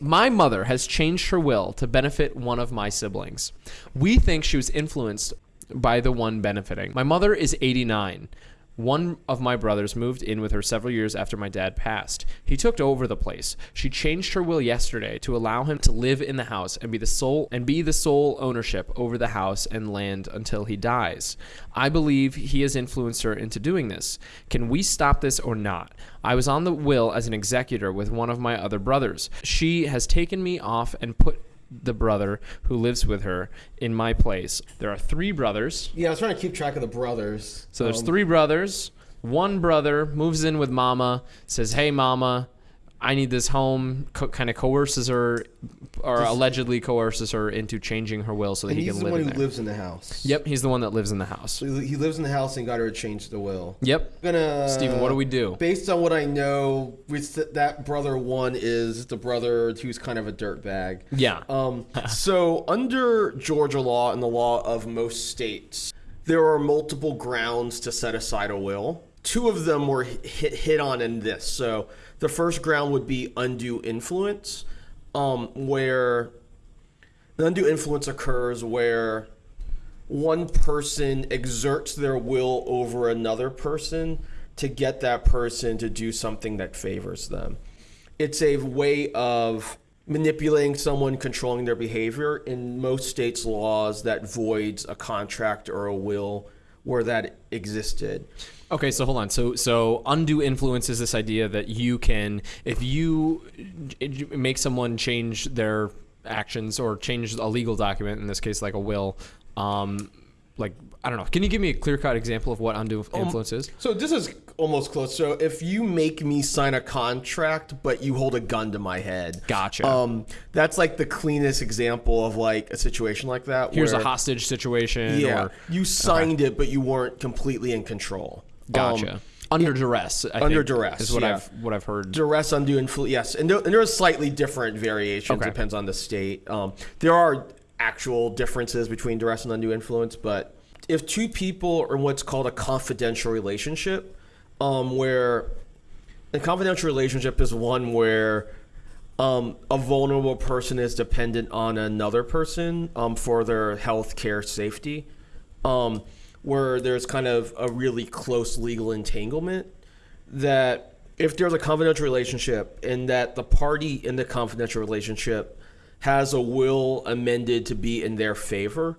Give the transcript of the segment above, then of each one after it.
My mother has changed her will to benefit one of my siblings. We think she was influenced by the one benefiting. My mother is 89. One of my brothers moved in with her several years after my dad passed. He took over the place. She changed her will yesterday to allow him to live in the house and be the sole and be the sole ownership over the house and land until he dies. I believe he has influenced her into doing this. Can we stop this or not? I was on the will as an executor with one of my other brothers. She has taken me off and put the brother who lives with her in my place. There are three brothers. Yeah, I was trying to keep track of the brothers. So there's Um, three brothers. One brother moves in with mama, says, "Hey, mama, I need this home." Co- kind of coerces her, or allegedly coerces her into changing her will so that And he he's can the live one in who there. lives in the house. Yep, he's the one that lives in the house. So he he lives in the house and got her to change the will. Yep. Gonna Steven, what do we do? Based on what I know, th- that brother one is the brother who's kind of a dirtbag. Yeah. Um, so under Georgia law and the law of most states, there are multiple grounds to set aside a will. Two of them were hit hit on in this. So the first ground would be undue influence, um, where the undue influence occurs where one person exerts their will over another person to get that person to do something that favors them. It's a way of manipulating someone, controlling their behavior. In most states' laws, that voids a contract or a will where that existed. Okay, so hold on. So so undue influence is this idea that you can if you make someone change their actions or change a legal document in this case like a will um like I don't know. Can you give me a clear-cut example of what undue influence is? So this is almost close. So if you make me sign a contract, but you hold a gun to my head, Gotcha. Um, that's like the cleanest example of like a situation like that. Here's a hostage situation Yeah, or you signed it, but you weren't completely in control. gotcha. Um, under duress. I under think, duress, is what yeah. I've what I've heard. duress, undue influence. Yes, and there, and there are slightly different variations. Okay. Depends on the state. Um, there are actual differences between duress and undue influence, but if two people are in what's called a confidential relationship, um, where a confidential relationship is one where um, a vulnerable person is dependent on another person um, for their health care safety, um, where there's kind of a really close legal entanglement that if there's a confidential relationship and that the party in the confidential relationship has a will amended to be in their favor,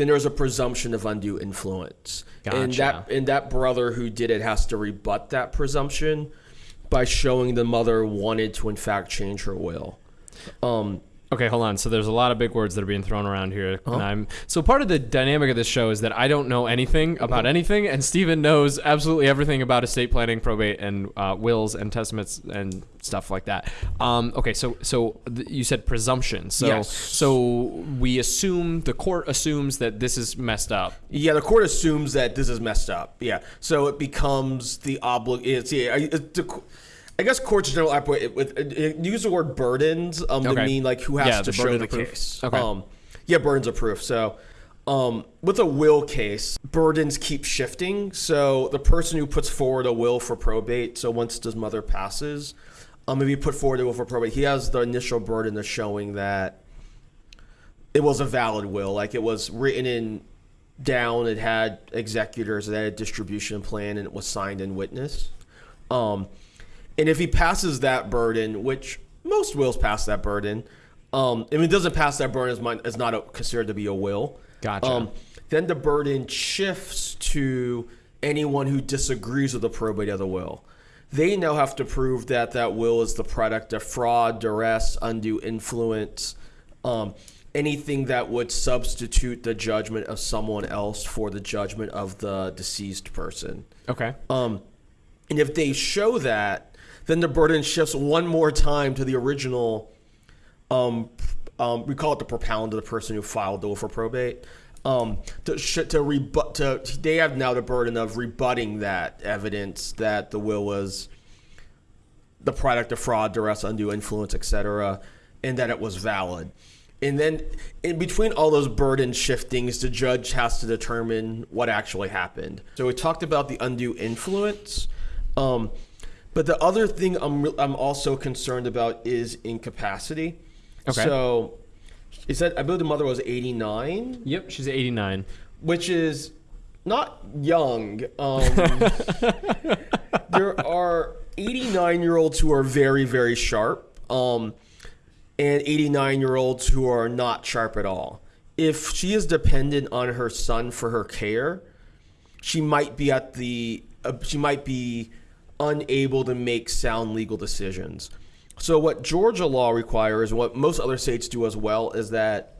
then there's a presumption of undue influence. And that and that brother who did it has to rebut that presumption by showing the mother wanted to in fact change her will. Um, Okay, hold on. So there's a lot of big words that are being thrown around here, Uh-huh. and I'm so part of the dynamic of this show is that I don't know anything about anything, and Steven knows absolutely everything about estate planning, probate, and uh, wills and testaments and stuff like that. Um, okay, so so th- you said presumption. So Yes. so we assume the court assumes that this is messed up. Yeah, the court assumes that this is messed up. Yeah, so it becomes the oblig. It's yeah. It's the I guess courts in general operate with it, it, use the word burdens um, Okay. to mean like who has Yeah, to the show the proof. case. Okay. Um, yeah, burdens of proof. So um, with a will case, burdens keep shifting. So the person who puts forward a will for probate, so once his mother passes, um, if he put forward a will for probate, he has the initial burden of showing that it was a valid will. Like it was written in down, it had executors, it had a distribution plan, and it was signed and witnessed. Um, and if he passes that burden, which most wills pass that burden, um, if it doesn't pass that burden, it's, not- it's not a, considered to be a will. Gotcha. Um, then the burden shifts to anyone who disagrees with the probate of the will. They now have to prove that that will is the product of fraud, duress, undue influence, um, anything that would substitute the judgment of someone else for the judgment of the deceased person. Okay. Um, and if they show that, then the burden shifts one more time to the original. Um, um, we call it the propounder, the person who filed the will for probate. Um, to to rebut, to they have now the burden of rebutting that evidence that the will was the product of fraud, duress, undue influence, etc., and that it was valid. And then in between all those burden shiftings, the judge has to determine what actually happened. So we talked about the undue influence. Um, But the other thing I'm I'm also concerned about is incapacity. Okay. So, it said I believe the mother was 89, Yep, she's 89. which is not young. Um, there are 89 year olds who are very very sharp, um, and 89 year olds who are not sharp at all. If she is dependent on her son for her care, she might be at the uh, she might be unable to make sound legal decisions. So what Georgia law requires, what most other states do as well, is that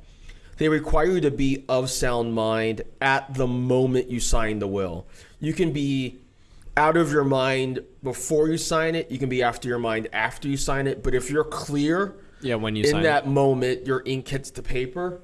they require you to be of sound mind at the moment you sign the will. You can be out of your mind before you sign it. You can be after your mind after you sign it. But if you're clear Yeah, when you in that moment, your ink hits the paper,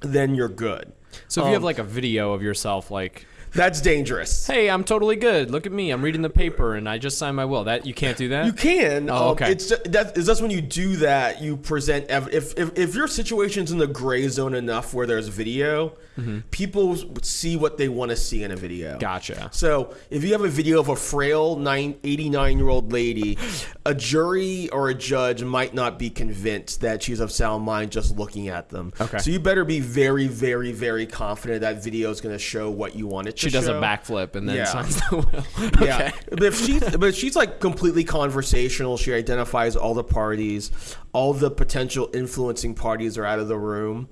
then you're good. So if you have Um, like a video of yourself, like, That's dangerous. "Hey, I'm totally good. Look at me. I'm reading the paper, and I just signed my will." That you can't do that. You can. Oh, um, okay. It's ju- that is just when you do that, you present ev- if if if your situation's in the gray zone enough where there's video, Mm-hmm. people see what they want to see in a video. Gotcha. So if you have a video of a frail nine, 89 year old lady, a jury or a judge might not be convinced that she's of sound mind just looking at them. Okay. So you better be very, very, very confident that video is going to show what you want it to She does a backflip and then Yeah. signs the will. Yeah, but if she's but if she's like completely conversational, she identifies all the parties, all the potential influencing parties are out of the room,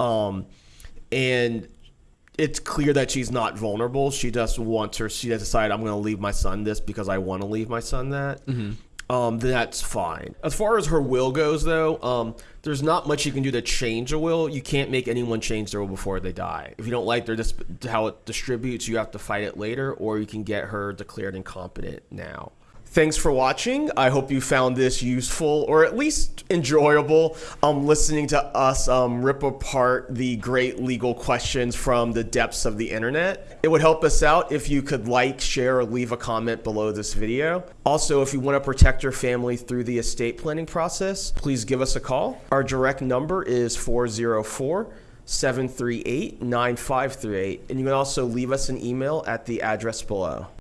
um, and it's clear that she's not vulnerable. She just wants her. She has decided I'm going to leave my son this because I want to leave my son that. Um, that's fine. As far as her will goes, though, um, there's not much you can do to change a will. You can't make anyone change their will before they die. If you don't like their how it distributes, you have to fight it later, or you can get her declared incompetent now. Thanks for watching. I hope you found this useful or at least enjoyable. Um, listening to us um, rip apart the great legal questions from the depths of the internet. It would help us out if you could like, share, or leave a comment below this video. Also, if you want to protect your family through the estate planning process, please give us a call. Our direct number is 404 738 9538, and you can also leave us an email at the address below.